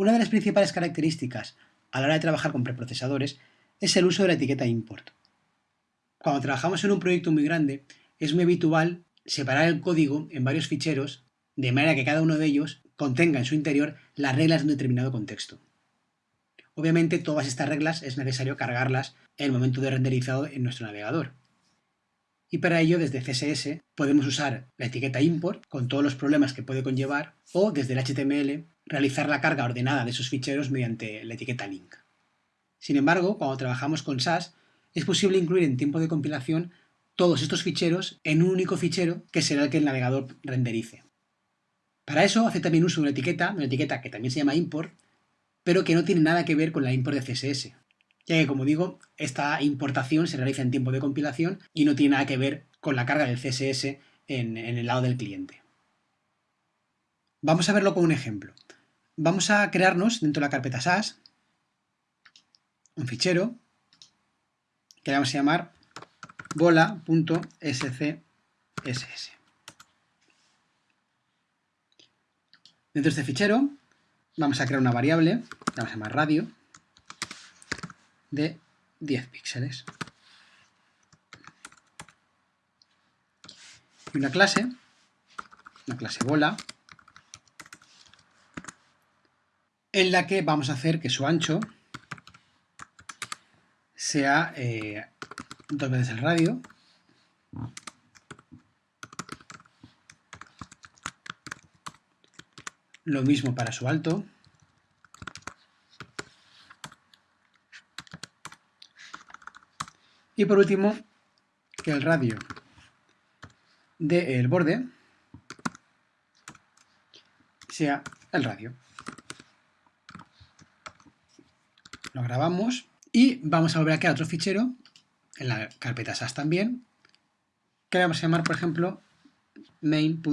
Una de las principales características a la hora de trabajar con preprocesadores es el uso de la etiqueta import. Cuando trabajamos en un proyecto muy grande, es muy habitual separar el código en varios ficheros de manera que cada uno de ellos contenga en su interior las reglas de un determinado contexto. Obviamente todas estas reglas es necesario cargarlas en el momento de renderizado en nuestro navegador. Y para ello desde CSS podemos usar la etiqueta import con todos los problemas que puede conllevar o desde el HTML realizar la carga ordenada de esos ficheros mediante la etiqueta link. Sin embargo, cuando trabajamos con SAS, es posible incluir en tiempo de compilación todos estos ficheros en un único fichero que será el que el navegador renderice. Para eso hace también uso de una etiqueta, una etiqueta que también se llama import, pero que no tiene nada que ver con la import de CSS, ya que como digo, esta importación se realiza en tiempo de compilación y no tiene nada que ver con la carga del CSS en el lado del cliente. Vamos a verlo con un ejemplo. Vamos a crearnos dentro de la carpeta SAS un fichero que vamos a llamar bola.scss. Dentro de este fichero vamos a crear una variable, que vamos a llamar radio, de 10 píxeles. Y una clase, una clase bola, en la que vamos a hacer que su ancho sea eh, dos veces el radio. Lo mismo para su alto. Y por último que el radio del borde sea el radio lo grabamos y vamos a volver a crear otro fichero en la carpeta SAS también, que vamos a llamar, por ejemplo, main.scss.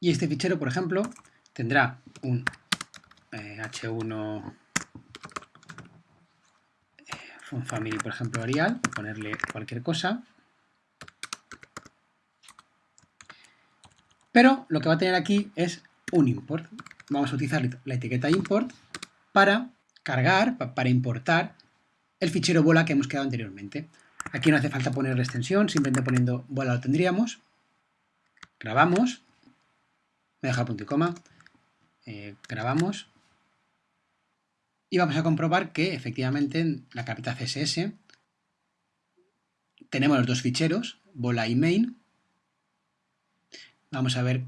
Y este fichero, por ejemplo, tendrá un h1 eh, family, por ejemplo, Arial, ponerle cualquier cosa. Pero lo que va a tener aquí es un import vamos a utilizar la etiqueta import para cargar, para importar el fichero bola que hemos creado anteriormente. Aquí no hace falta poner la extensión, simplemente poniendo bola lo tendríamos. Grabamos, me deja el punto y coma, eh, grabamos y vamos a comprobar que efectivamente en la carpeta CSS tenemos los dos ficheros, bola y main. Vamos a ver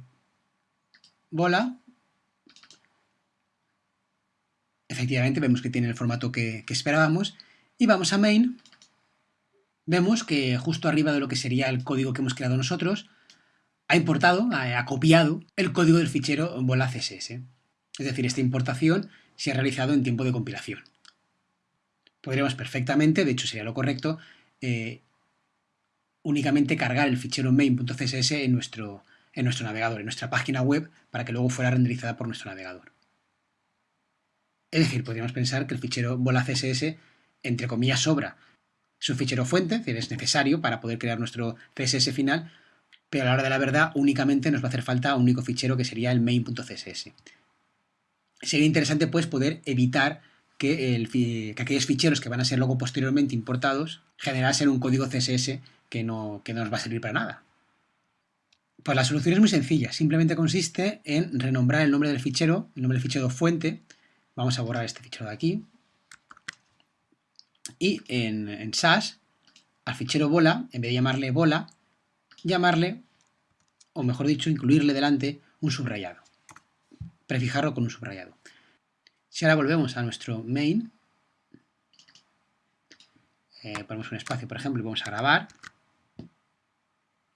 bola efectivamente vemos que tiene el formato que, esperábamos. Y vamos a main, vemos que justo arriba de lo que sería el código que hemos creado nosotros, ha importado, ha, copiado el código del fichero bola CSS. Es decir, esta importación se ha realizado en tiempo de compilación. Podríamos perfectamente, de hecho sería lo correcto, eh, únicamente cargar el fichero main.css en nuestro, en nuestro navegador, en nuestra página web, para que luego fuera renderizada por nuestro navegador. Es decir, podríamos pensar que el fichero bola CSS, entre comillas, sobra. Es un fichero fuente, es es necesario para poder crear nuestro CSS final, pero a la hora de la verdad únicamente nos va a hacer falta un único fichero que sería el main.css. Sería interesante pues poder evitar que, aquellos ficheros que van a ser luego posteriormente importados generasen un código CSS que no, que no nos va a servir para nada. Pues la solución es muy sencilla, simplemente consiste en renombrar el nombre del fichero, el nombre del fichero fuente, Vamos a borrar este fichero de aquí. Y en, en SAS, al fichero bola, en vez de llamarle bola, llamarle, o mejor dicho, incluirle delante un subrayado. Prefijarlo con un subrayado. Si ahora volvemos a nuestro main, eh, ponemos un espacio, por ejemplo, y vamos a grabar,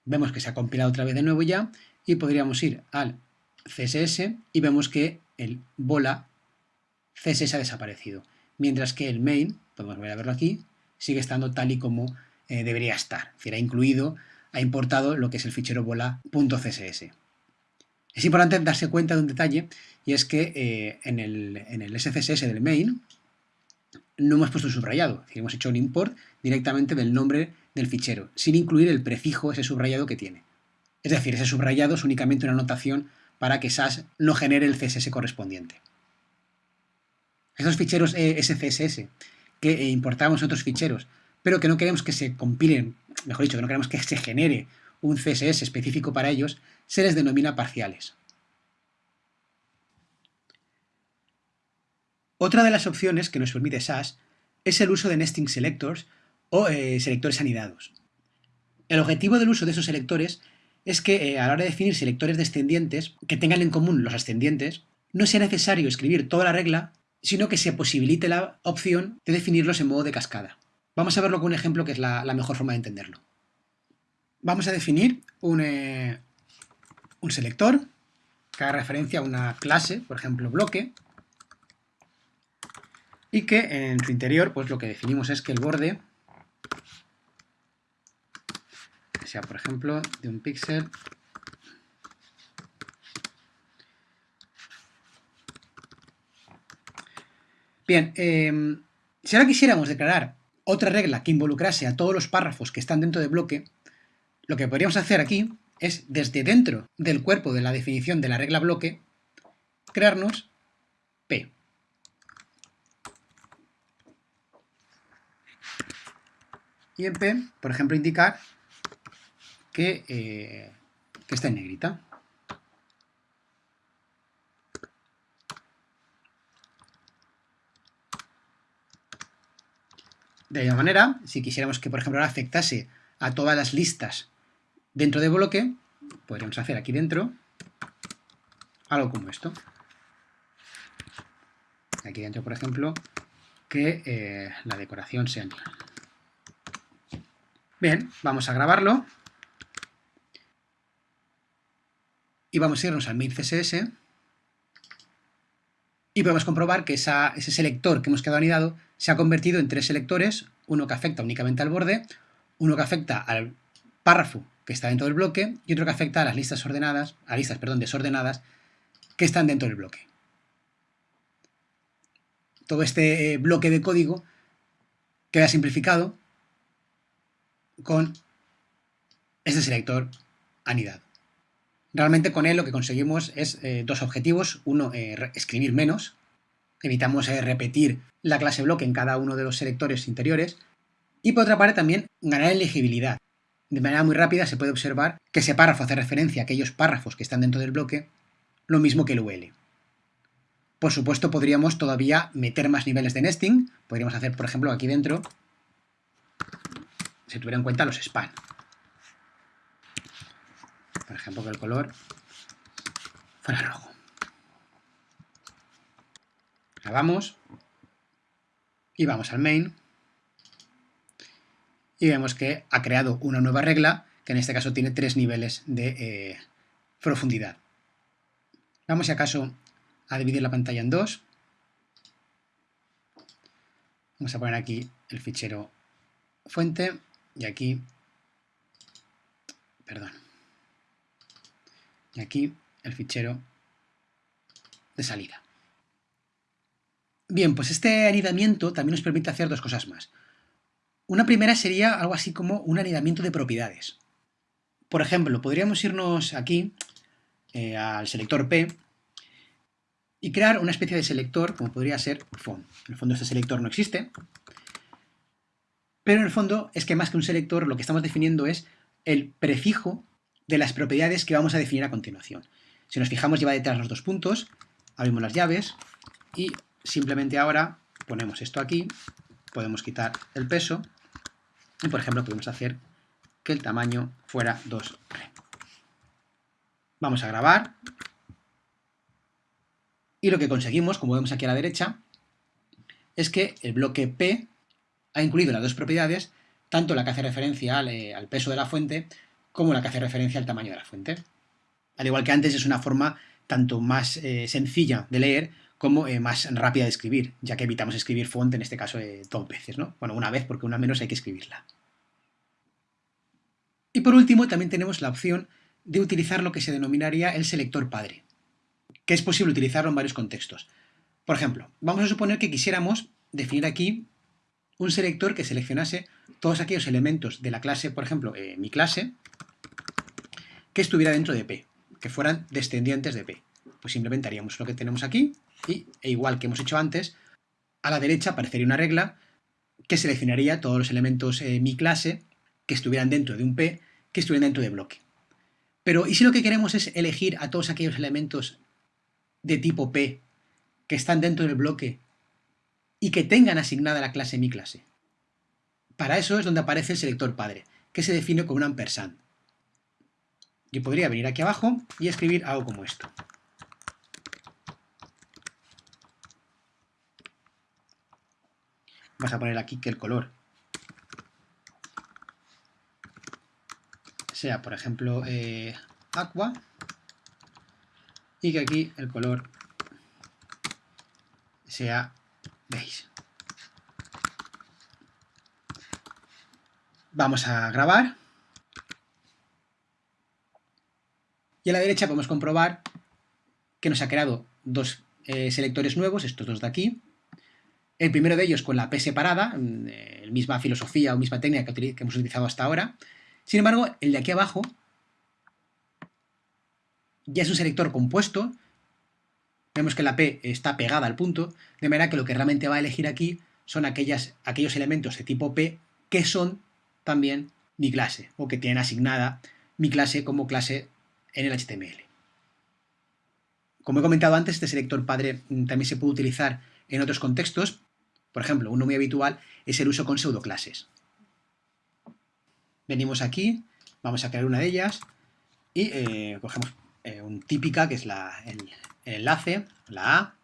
vemos que se ha compilado otra vez de nuevo ya, y podríamos ir al CSS y vemos que el bola CSS ha desaparecido, mientras que el main, podemos volver a verlo aquí, sigue estando tal y como eh, debería estar. Es decir, ha incluido, ha importado lo que es el fichero bola.css. Es importante darse cuenta de un detalle, y es que eh, en, el, en, el, SCSS del main no hemos puesto un subrayado, es decir, hemos hecho un import directamente del nombre del fichero, sin incluir el prefijo, ese subrayado que tiene. Es decir, ese subrayado es únicamente una anotación para que SAS no genere el CSS correspondiente. Esos ficheros eh, SCSS que eh, importamos otros ficheros, pero que no queremos que se compilen, mejor dicho, que no queremos que se genere un CSS específico para ellos, se les denomina parciales. Otra de las opciones que nos permite SAS es el uso de nesting selectors o eh, selectores anidados. El objetivo del uso de esos selectores es que a la hora de definir selectores descendientes que tengan en común los ascendientes, no sea necesario escribir toda la regla sino que se posibilite la opción de definirlos en modo de cascada. Vamos a verlo con un ejemplo que es la, mejor forma de entenderlo. Vamos a definir un, eh, un selector que haga referencia a una clase, por ejemplo bloque, y que en su interior pues lo que definimos es que el borde sea, por ejemplo, de un píxel Bien, em, si ahora quisiéramos declarar otra regla que involucrase a todos los párrafos que están dentro del bloque, lo que podríamos hacer aquí es, desde dentro del cuerpo de la definición de la regla bloque, crearnos P. Y en P, por ejemplo, indicar que, eh, que está en negrita. De la misma manera, si quisiéramos que, por ejemplo, ahora afectase a todas las listas dentro de bloque, podríamos hacer aquí dentro algo como esto. Aquí dentro, por ejemplo, que eh, la decoración sea. Bien, vamos a grabarlo. Y vamos a irnos al main CSS. Y podemos comprobar que ese selector que hemos quedado anidado se ha convertido en tres selectores, uno que afecta únicamente al borde, uno que afecta al párrafo que está dentro del bloque y otro que afecta a las listas ordenadas, a listas, perdón, desordenadas que están dentro del bloque. Todo este eh, bloque de código queda simplificado con este selector anidado. Realmente con él lo que conseguimos es eh, dos objetivos. Uno, eh, escribir menos, evitamos eh, repetir la clase bloque en cada uno de los selectores interiores. Y por otra parte también ganar en legibilidad. De manera muy rápida se puede observar que ese párrafo hace referencia a aquellos párrafos que están dentro del bloque, lo mismo que el UL. Por supuesto podríamos todavía meter más niveles de nesting, podríamos hacer por ejemplo aquí dentro, si tuviera en cuenta los span. Por ejemplo que el color fuera rojo. Grabamos y vamos al main y vemos que ha creado una nueva regla que en este caso tiene tres niveles de eh, profundidad. Vamos si acaso a dividir la pantalla en dos. Vamos a poner aquí el fichero fuente y aquí, perdón, y aquí el fichero de salida. Bien, pues este anidamiento también nos permite hacer dos cosas más. Una primera sería algo así como un anidamiento de propiedades. Por ejemplo, podríamos irnos aquí eh, al selector P y crear una especie de selector como podría ser font. En el fondo este selector no existe, pero en el fondo es que más que un selector lo que estamos definiendo es el prefijo de las propiedades que vamos a definir a continuación. Si nos fijamos lleva detrás los dos puntos, abrimos las llaves y Simplemente ahora ponemos esto aquí, podemos quitar el peso y por ejemplo podemos hacer que el tamaño fuera 2 Vamos a grabar y lo que conseguimos, como vemos aquí a la derecha, es que el bloque P ha incluido las dos propiedades, tanto la que hace referencia al, eh, peso de la fuente como la que hace referencia al tamaño de la fuente. Al igual que antes es una forma tanto más eh, sencilla de leer como eh, más rápida de escribir, ya que evitamos escribir font, en este caso, eh, dos veces, ¿no? Bueno, una vez, porque una menos hay que escribirla. Y por último, también tenemos la opción de utilizar lo que se denominaría el selector padre, que es posible utilizarlo en varios contextos. Por ejemplo, vamos a suponer que quisiéramos definir aquí un selector que seleccionase todos aquellos elementos de la clase, por ejemplo, mi clase, que estuviera dentro de P, que fueran descendientes de P. Pues simplemente haríamos lo que tenemos aquí y, e igual que hemos hecho antes, a la derecha aparecería una regla que seleccionaría todos los elementos eh, mi clase que estuvieran dentro de un P que estuvieran dentro de bloque. Pero, ¿y si lo que queremos es elegir a todos aquellos elementos de tipo P que están dentro del bloque y que tengan asignada la clase mi clase? Para eso es donde aparece el selector padre, que se define como un ampersand. Yo podría venir aquí abajo y escribir algo como esto. Vamos a poner aquí que el color sea, por ejemplo, eh, aqua y que aquí el color sea beige. Vamos a grabar. Y a la derecha podemos comprobar que nos ha creado dos eh, selectores nuevos, estos dos de aquí, el primero de ellos con la P separada, mm, eh, misma filosofía o misma técnica que, hemos utilizado hasta ahora. Sin embargo, el de aquí abajo ya es un selector compuesto. Vemos que la P está pegada al punto, de manera que lo que realmente va a elegir aquí son aquellas, aquellos elementos de tipo P que son también mi clase, o que tienen asignada mi clase como clase en el HTML. Como he comentado antes, este selector padre mm, también se puede utilizar en otros contextos, por ejemplo, uno muy habitual es el uso con pseudoclases. Venimos aquí, vamos a crear una de ellas y eh, cogemos eh, un típica, que es el, enlace, la A,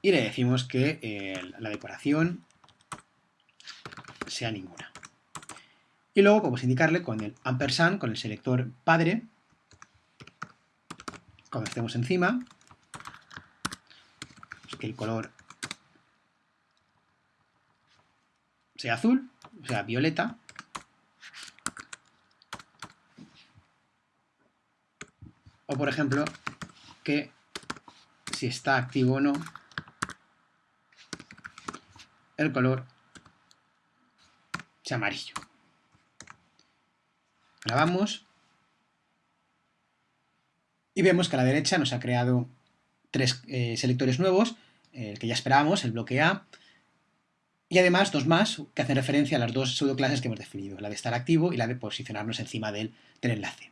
y le decimos que eh, la decoración sea ninguna. Y luego podemos indicarle con el ampersand, con el selector padre, cuando estemos encima, que el color sea azul, o sea, violeta. O, por ejemplo, que si está activo o no, el color sea amarillo. Grabamos y vemos que a la derecha nos ha creado tres eh, selectores nuevos, el que ya esperábamos, el bloque A, y además dos más que hacen referencia a las dos pseudoclases que hemos definido, la de estar activo y la de posicionarnos encima del, del enlace.